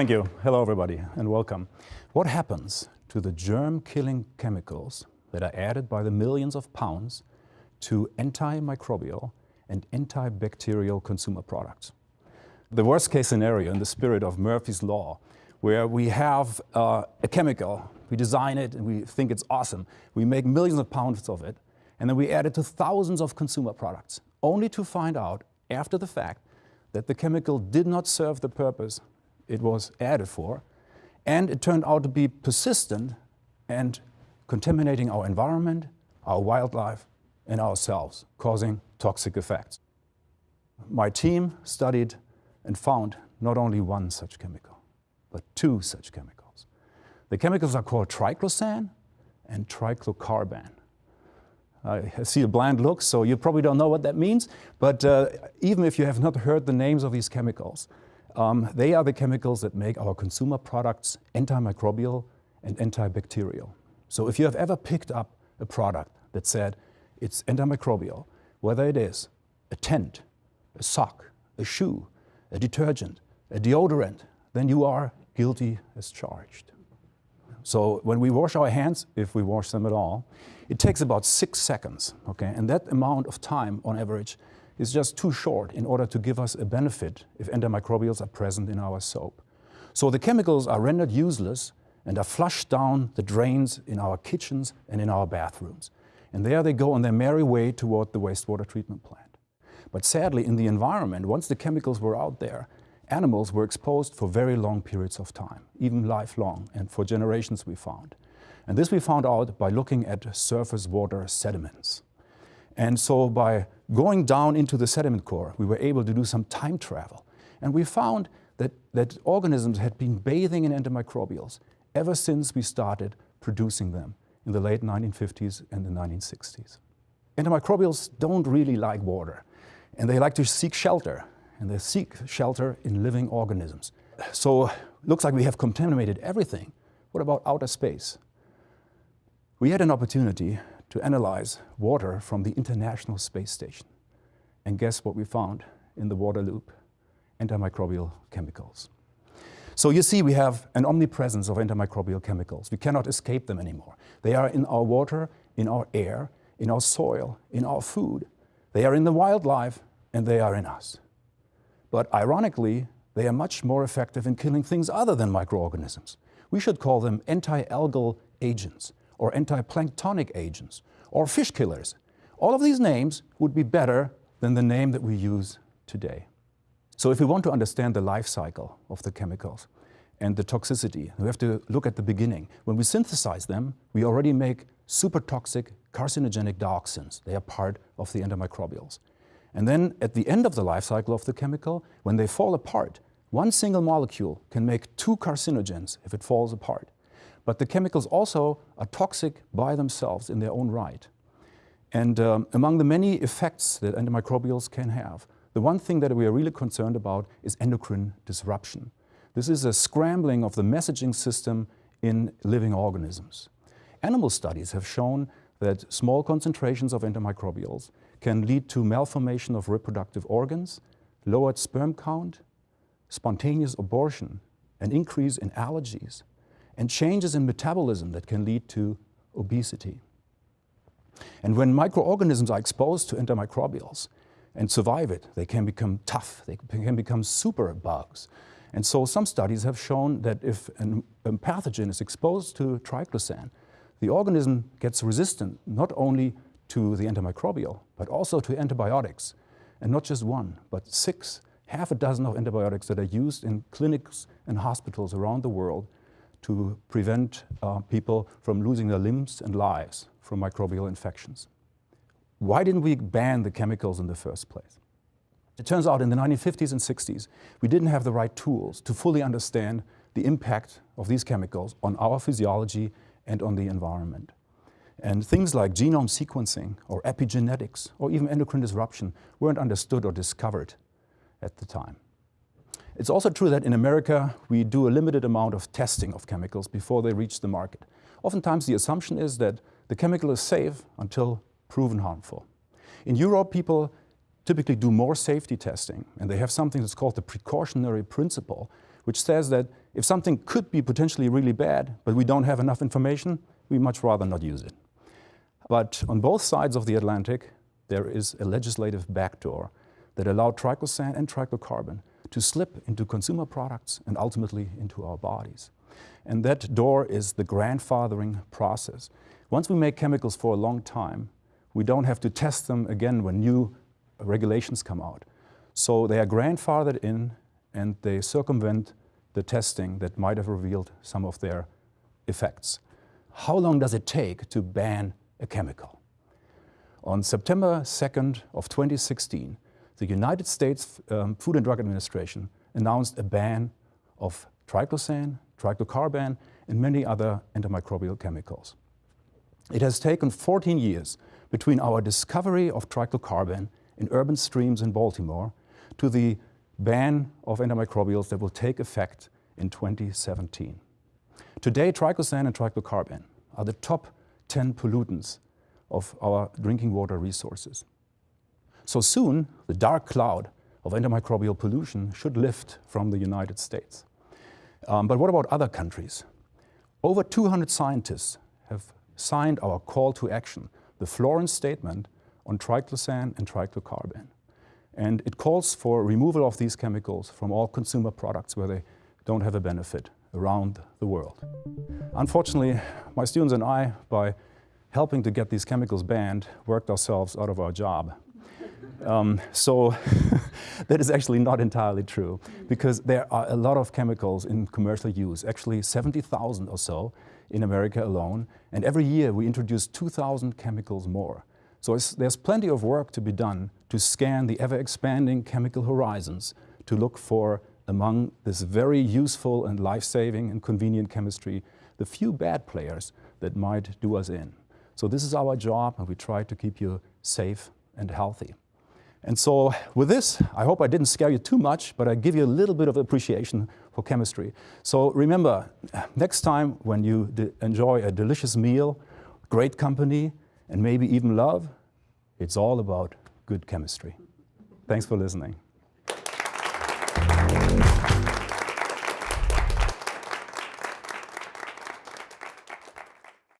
Thank you. Hello, everybody, and welcome. What happens to the germ-killing chemicals that are added by the millions of pounds to antimicrobial and antibacterial consumer products? The worst case scenario in the spirit of Murphy's Law, where we have uh, a chemical, we design it and we think it's awesome, we make millions of pounds of it, and then we add it to thousands of consumer products, only to find out after the fact that the chemical did not serve the purpose it was added for, and it turned out to be persistent and contaminating our environment, our wildlife, and ourselves, causing toxic effects. My team studied and found not only one such chemical, but two such chemicals. The chemicals are called triclosan and triclocarban. I see a bland look, so you probably don't know what that means, but uh, even if you have not heard the names of these chemicals, um, they are the chemicals that make our consumer products antimicrobial and antibacterial. So if you have ever picked up a product that said it's antimicrobial, whether it is a tent, a sock, a shoe, a detergent, a deodorant, then you are guilty as charged. So when we wash our hands, if we wash them at all, it takes about six seconds, okay? And that amount of time on average is just too short in order to give us a benefit if antimicrobials are present in our soap. So the chemicals are rendered useless and are flushed down the drains in our kitchens and in our bathrooms. And there they go on their merry way toward the wastewater treatment plant. But sadly, in the environment, once the chemicals were out there, animals were exposed for very long periods of time, even lifelong, and for generations we found. And this we found out by looking at surface water sediments. And so by going down into the sediment core, we were able to do some time travel. And we found that, that organisms had been bathing in antimicrobials ever since we started producing them in the late 1950s and the 1960s. Antimicrobials don't really like water, and they like to seek shelter, and they seek shelter in living organisms. So looks like we have contaminated everything. What about outer space? We had an opportunity to analyze water from the International Space Station. And guess what we found in the water loop? Antimicrobial chemicals. So you see we have an omnipresence of antimicrobial chemicals. We cannot escape them anymore. They are in our water, in our air, in our soil, in our food. They are in the wildlife and they are in us. But ironically, they are much more effective in killing things other than microorganisms. We should call them anti-algal agents or anti-planktonic agents, or fish killers. All of these names would be better than the name that we use today. So if we want to understand the life cycle of the chemicals and the toxicity, we have to look at the beginning. When we synthesize them, we already make super toxic carcinogenic dioxins. They are part of the antimicrobials. And then at the end of the life cycle of the chemical, when they fall apart, one single molecule can make two carcinogens if it falls apart. But the chemicals also are toxic by themselves in their own right. And um, among the many effects that antimicrobials can have, the one thing that we are really concerned about is endocrine disruption. This is a scrambling of the messaging system in living organisms. Animal studies have shown that small concentrations of antimicrobials can lead to malformation of reproductive organs, lowered sperm count, spontaneous abortion, an increase in allergies, and changes in metabolism that can lead to obesity. And when microorganisms are exposed to antimicrobials and survive it, they can become tough, they can become super bugs. And so some studies have shown that if an, a pathogen is exposed to triclosan, the organism gets resistant not only to the antimicrobial, but also to antibiotics. And not just one, but six, half a dozen of antibiotics that are used in clinics and hospitals around the world to prevent uh, people from losing their limbs and lives from microbial infections. Why didn't we ban the chemicals in the first place? It turns out in the 1950s and 60s, we didn't have the right tools to fully understand the impact of these chemicals on our physiology and on the environment. And things like genome sequencing or epigenetics or even endocrine disruption weren't understood or discovered at the time. It's also true that in America, we do a limited amount of testing of chemicals before they reach the market. Oftentimes the assumption is that the chemical is safe until proven harmful. In Europe, people typically do more safety testing, and they have something that's called the precautionary principle, which says that if something could be potentially really bad, but we don't have enough information, we much rather not use it. But on both sides of the Atlantic, there is a legislative backdoor that allowed triclosan and triclocarban to slip into consumer products and ultimately into our bodies. And that door is the grandfathering process. Once we make chemicals for a long time, we don't have to test them again when new regulations come out. So they are grandfathered in and they circumvent the testing that might have revealed some of their effects. How long does it take to ban a chemical? On September 2nd of 2016, the United States um, Food and Drug Administration announced a ban of triclosan, triclocarban, and many other antimicrobial chemicals. It has taken 14 years between our discovery of triclocarban in urban streams in Baltimore to the ban of antimicrobials that will take effect in 2017. Today, triclosan and triclocarban are the top 10 pollutants of our drinking water resources. So soon, the dark cloud of antimicrobial pollution should lift from the United States. Um, but what about other countries? Over 200 scientists have signed our call to action, the Florence Statement on triclosan and triclocarban. And it calls for removal of these chemicals from all consumer products where they don't have a benefit around the world. Unfortunately, my students and I, by helping to get these chemicals banned, worked ourselves out of our job. Um, so that is actually not entirely true because there are a lot of chemicals in commercial use, actually 70,000 or so in America alone. And every year we introduce 2,000 chemicals more. So there's plenty of work to be done to scan the ever-expanding chemical horizons to look for, among this very useful and life-saving and convenient chemistry, the few bad players that might do us in. So this is our job, and we try to keep you safe and healthy. And so with this, I hope I didn't scare you too much, but I give you a little bit of appreciation for chemistry. So remember, next time when you enjoy a delicious meal, great company, and maybe even love, it's all about good chemistry. Thanks for listening.